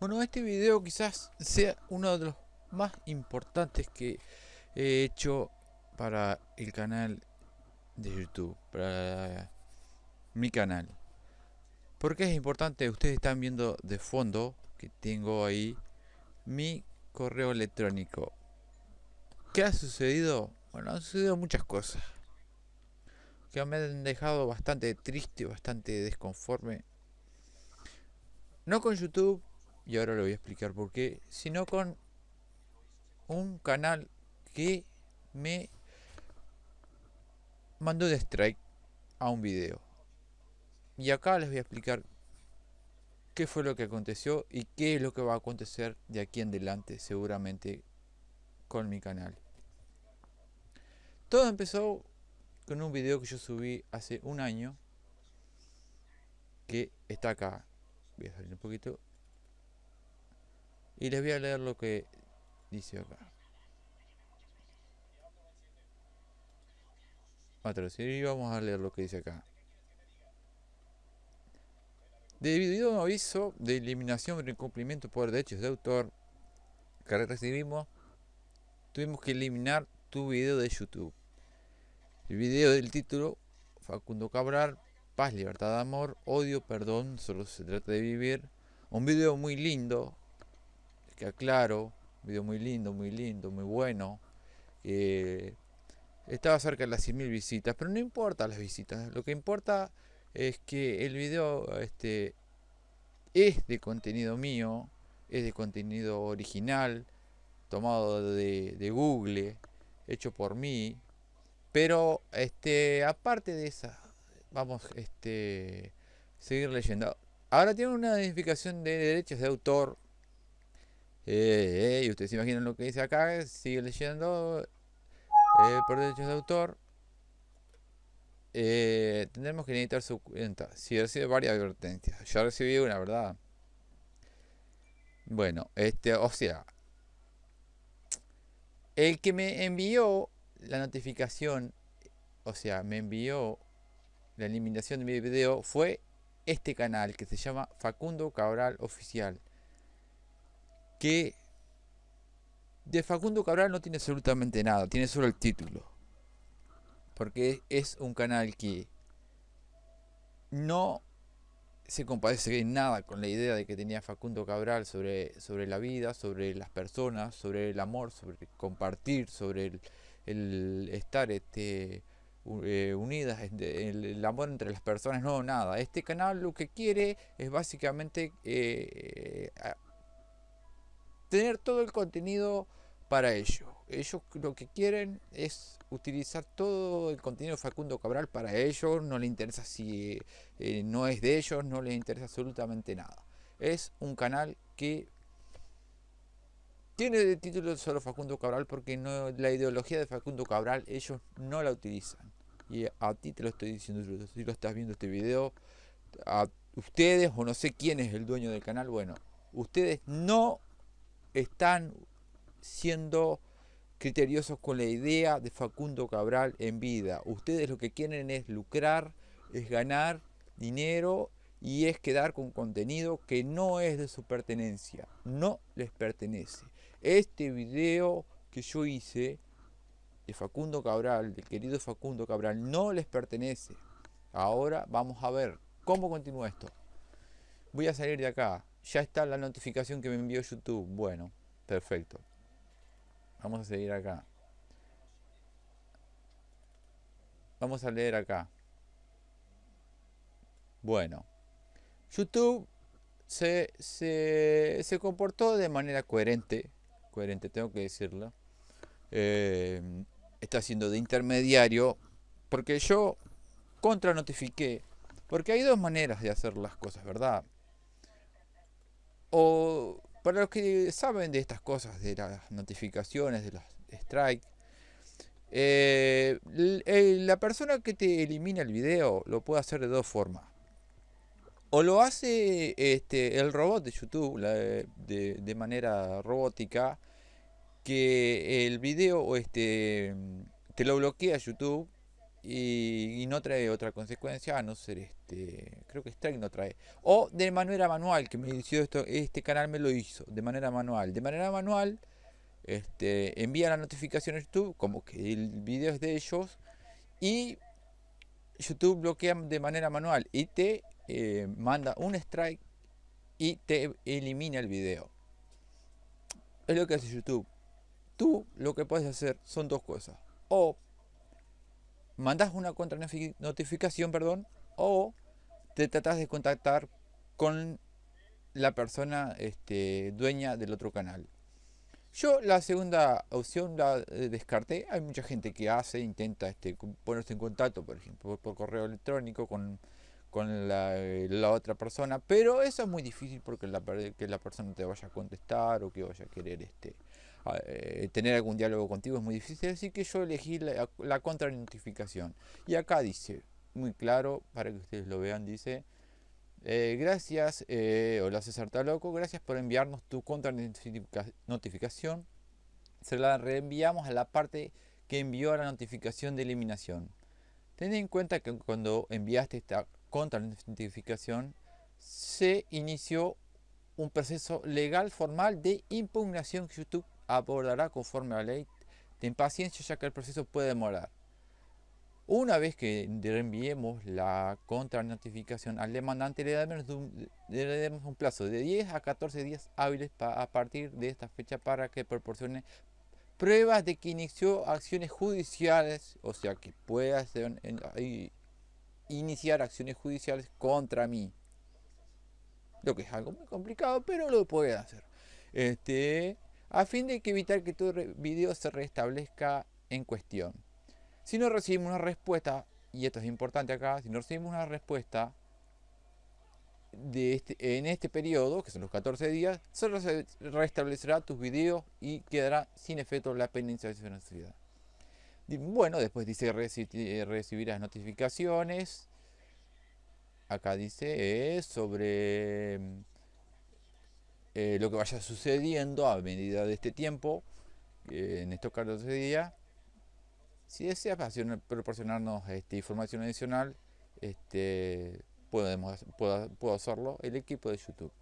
Bueno, este video quizás sea uno de los más importantes que he hecho para el canal de YouTube, para mi canal. porque es importante? Ustedes están viendo de fondo que tengo ahí mi correo electrónico. ¿Qué ha sucedido? Bueno, han sucedido muchas cosas que me han dejado bastante triste, bastante desconforme. No con YouTube, y ahora lo voy a explicar por qué, sino con un canal que me mandó de strike a un video. Y acá les voy a explicar qué fue lo que aconteció y qué es lo que va a acontecer de aquí en adelante seguramente con mi canal. Todo empezó con un video que yo subí hace un año que está acá. Voy a salir un poquito y les voy a leer lo que dice acá. y vamos a leer lo que dice acá. Debido a un aviso de eliminación por incumplimiento por derechos de autor que recibimos, tuvimos que eliminar tu video de YouTube. El video del título, Facundo Cabral, paz, libertad, amor, odio, perdón, solo se trata de vivir. Un video muy lindo, que aclaro, un video muy lindo, muy lindo, muy bueno. estaba cerca de las 100.000 visitas, pero no importa las visitas, lo que importa es que el video este, es de contenido mío, es de contenido original, tomado de, de Google, hecho por mí, pero este aparte de esa, vamos este seguir leyendo. Ahora tiene una identificación de derechos de autor eh, y ustedes se imaginan lo que dice acá, sigue leyendo eh, por derechos de autor. Eh, tendremos que necesitar su cuenta. Si recibe varias advertencias. Yo recibí una, ¿verdad? Bueno, este, o sea, el que me envió la notificación, o sea, me envió la eliminación de mi video fue este canal que se llama Facundo Cabral Oficial que de Facundo Cabral no tiene absolutamente nada, tiene solo el título. Porque es un canal que no se compadece en nada con la idea de que tenía Facundo Cabral sobre, sobre la vida, sobre las personas, sobre el amor, sobre compartir, sobre el, estar este, eh, unidas, el, amor entre las personas, no, nada. Este canal lo que quiere es básicamente eh, tener todo el contenido para ellos. Ellos lo que quieren es utilizar todo el contenido de Facundo Cabral para ellos. No les interesa si eh, no es de ellos, no les interesa absolutamente nada. Es un canal que tiene de título solo Facundo Cabral porque no, la ideología de Facundo Cabral ellos no la utilizan. Y a ti te lo estoy diciendo, si lo estás viendo este video, a ustedes o no sé quién es el dueño del canal, bueno, ustedes no están siendo criteriosos con la idea de Facundo Cabral en vida. Ustedes lo que quieren es lucrar, es ganar dinero y es quedar con contenido que no es de su pertenencia, no les pertenece. Este video que yo hice de Facundo Cabral, del querido Facundo Cabral, no les pertenece. Ahora vamos a ver cómo continúa esto. Voy a salir de acá. Ya está la notificación que me envió YouTube. Bueno, perfecto. Vamos a seguir acá. Vamos a leer acá. Bueno. YouTube se, se, comportó de manera coherente. Coherente, tengo que decirlo. Eh, está siendo de intermediario. Porque yo contra notifiqué. Porque hay dos maneras de hacer las cosas, ¿verdad? O para los que saben de estas cosas, de las notificaciones, de los strikes, eh, la persona que te elimina el video lo puede hacer de dos formas. O lo hace este, el robot de YouTube de, de, manera robótica, que el video este, te lo bloquea YouTube y, no trae otra consecuencia a no ser este creo que strike no trae. O de manera manual que me hizo esto este canal me lo hizo de manera manual. De manera manual este envía la notificación a YouTube como que el video es de ellos y YouTube bloquea de manera manual y te eh, manda un strike y te elimina el video. Es lo que hace YouTube. Tú lo que puedes hacer son dos cosas. O mandas una contra notificación, perdón, o te tratas de contactar con la persona este, dueña del otro canal. Yo la segunda opción la eh, descarté. Hay mucha gente que hace, intenta este, ponerse en contacto, por ejemplo, por, correo electrónico con, con la, la, otra persona, pero eso es muy difícil porque la, que la persona te vaya a contestar o que vaya a querer este, eh, tener algún diálogo contigo es muy difícil, así que yo elegí la, la contra notificación. Y acá dice, muy claro, para que ustedes lo vean, dice, eh, gracias, eh, hola César Taloco, gracias por enviarnos tu contra notificación. Se la reenviamos a la parte que envió la notificación de eliminación. Ten en cuenta que cuando enviaste esta contra notificación, se inició un proceso legal formal de impugnación que YouTube abordará conforme a la ley. Ten paciencia ya que el proceso puede demorar. Una vez que reenviemos la contra notificación al demandante, le daremos un plazo de 10 a 14 días hábiles a partir de esta fecha para que proporcione pruebas de que inició acciones judiciales, o sea que pueda iniciar acciones judiciales contra mí. Lo que es algo muy complicado, pero lo puede hacer. Este, a fin de que evitar que tu video se restablezca en cuestión. Si no recibimos una respuesta, y esto es importante acá, si no recibimos una respuesta de este, en este periodo, que son los 14 días, solo se restablecerá tus videos y quedará sin efecto la penalización. Bueno, después dice recibir las notificaciones. Acá dice es sobre eh, lo que vaya sucediendo a medida de este tiempo, en estos 14 días. Si desea proporcionarnos este, información adicional, este, podemos, puedo, hacerlo el equipo de YouTube.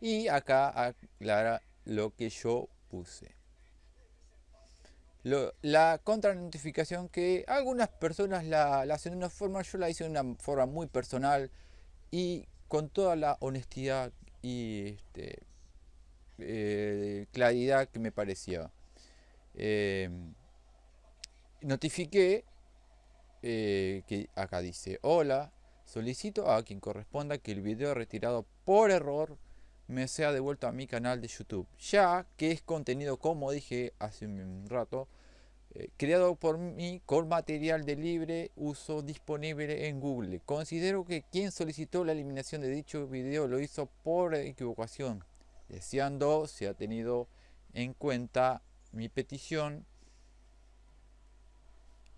Y acá aclara lo que yo puse. la contra notificación que algunas personas la, la, hacen de una forma, yo la hice de una forma muy personal y con toda la honestidad y este, eh, claridad que me parecía. Em, notifiqué eh, que acá dice, hola, solicito a quien corresponda que el video retirado por error me sea devuelto a mi canal de YouTube, ya que es contenido, como dije hace un rato, creado por mí con material de libre uso disponible en Google. Considero que quien solicitó la eliminación de dicho video lo hizo por equivocación, deseando se ha tenido en cuenta mi petición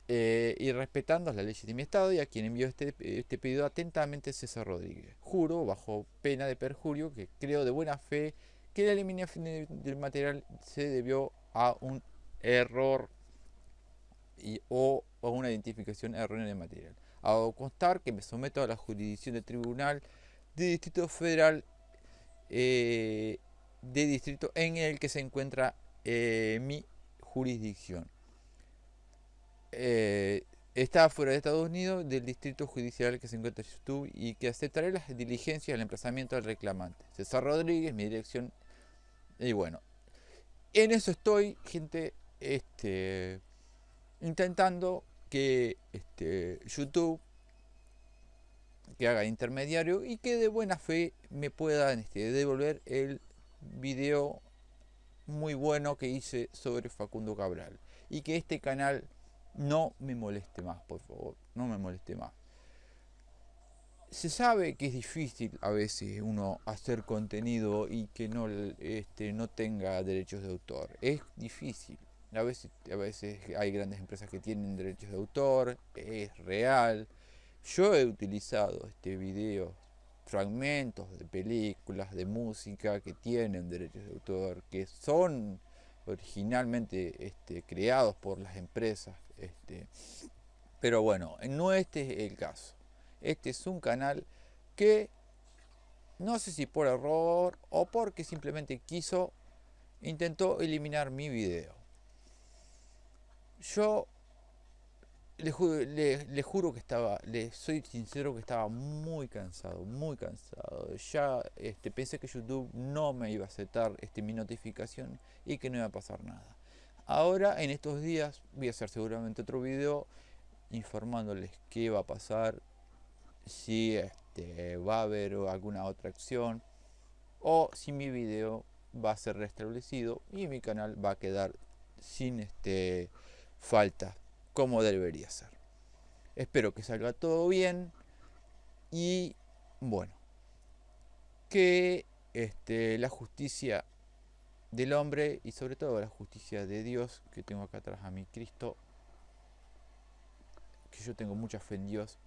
eh, y respetando las leyes de mi estado y a quien envió este, este pedido atentamente César Rodríguez. Juro, bajo pena de perjurio, que creo de buena fe que la eliminación del material se debió a un error y, o, una identificación errónea de material. Hago constar que me someto a la jurisdicción del Tribunal de Distrito Federal eh, de distrito en el que se encuentra eh, mi jurisdicción. Eh, está fuera de Estados Unidos del distrito judicial que se encuentra en YouTube y que aceptaré las diligencias del emplazamiento del reclamante. César Rodríguez, mi dirección. Y bueno, en eso estoy, gente. Este, intentando que este, YouTube que haga intermediario y que de buena fe me pueda este, devolver el video muy bueno que hice sobre Facundo Cabral. Y que este canal no me moleste más por favor no me moleste más. Se sabe que es difícil a veces uno hacer contenido y que no, este, no tenga derechos de autor. Es difícil a veces, a veces hay grandes empresas que tienen derechos de autor, es real. Yo he utilizado este video, fragmentos de películas, de música que tienen derechos de autor, que son originalmente este, creados por las empresas este, Pero bueno, no este es el caso. Este es un canal que no sé si por error o porque simplemente quiso, intentó eliminar mi video. Yo le, juro que estaba, le soy sincero que estaba muy cansado, muy cansado. Ya este, pensé que YouTube no me iba a aceptar este, mi notificación y que no iba a pasar nada. Ahora, en estos días, voy a hacer seguramente otro video informándoles qué va a pasar, si este, va a haber alguna otra acción o si mi video va a ser restablecido y mi canal va a quedar sin este, falta como debería ser. Espero que salga todo bien y bueno, que este, la justicia del hombre y sobre todo la justicia de Dios que tengo acá atrás a mi Cristo, que yo tengo mucha fe en Dios,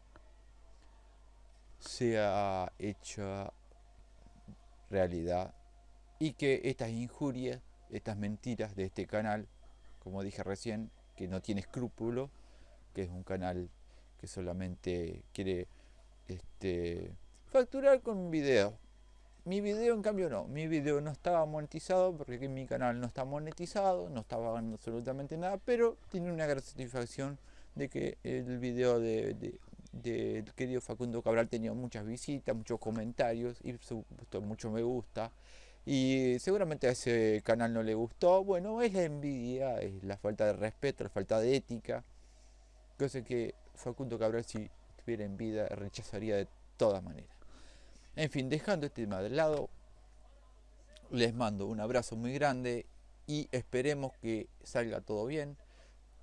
sea hecha realidad y que estas injurias, estas mentiras de este canal, como dije recién, que no tiene escrúpulo, que es un canal que solamente quiere este, facturar con un video. Mi video en cambio no, mi video no estaba monetizado porque mi canal no está monetizado, no estaba ganando absolutamente nada, pero tiene una gran satisfacción de que el video de, del querido Facundo Cabral tenía muchas visitas, muchos comentarios y mucho me gusta y seguramente a ese canal no le gustó. Bueno, es la envidia, es la falta de respeto, la falta de ética. Cosa que Facundo Cabral si estuviera en vida rechazaría de todas maneras. En fin, dejando este tema de lado, les mando un abrazo muy grande y esperemos que salga todo bien.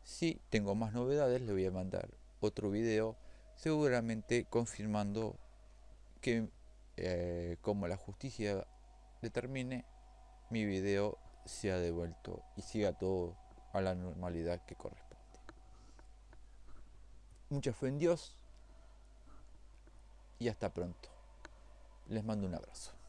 Si tengo más novedades, le voy a mandar otro video, seguramente confirmando que eh, como la justicia determine mi video se ha devuelto y siga todo a la normalidad que corresponde. Mucha fe en Dios y hasta pronto. Les mando un abrazo.